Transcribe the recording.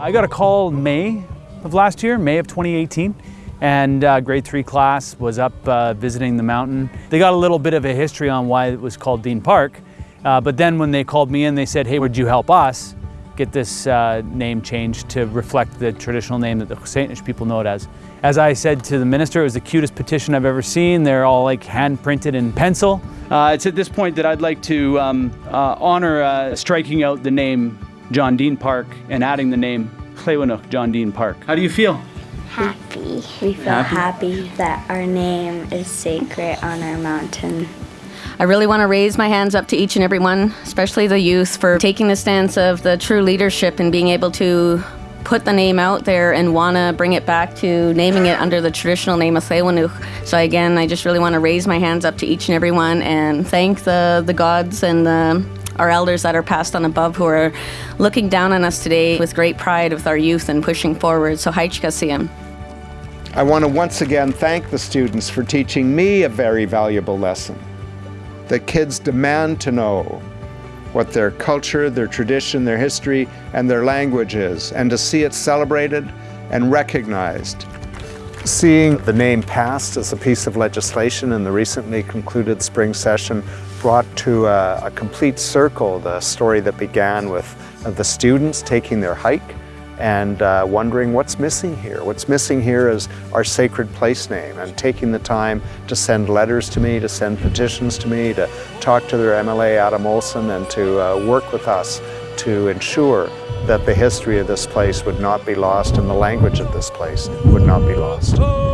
I got a call May of last year, May of 2018, and uh, grade three class was up uh, visiting the mountain. They got a little bit of a history on why it was called Dean Park, uh, but then when they called me in, they said, hey, would you help us get this uh, name changed to reflect the traditional name that the Saanich people know it as. As I said to the minister, it was the cutest petition I've ever seen. They're all like hand printed in pencil. Uh, it's at this point that I'd like to um, uh, honor striking out the name John Dean Park and adding the name Clewinook John Dean Park. How do you feel? Happy. We feel Happy? happy that our name is sacred on our mountain. I really want to raise my hands up to each and every one, especially the youth, for taking the stance of the true leadership and being able to put the name out there and want to bring it back to naming it under the traditional name of Thewanuk. So again, I just really want to raise my hands up to each and every one and thank the, the gods and the, our elders that are passed on above who are looking down on us today with great pride with our youth and pushing forward. So Haichkasiyam. I want to once again thank the students for teaching me a very valuable lesson The kids demand to know what their culture, their tradition, their history, and their language is, and to see it celebrated and recognized. Seeing the name passed as a piece of legislation in the recently concluded spring session brought to a, a complete circle the story that began with the students taking their hike and uh, wondering what's missing here. What's missing here is our sacred place name and taking the time to send letters to me, to send petitions to me, to talk to their MLA Adam Olsen and to uh, work with us to ensure that the history of this place would not be lost and the language of this place would not be lost.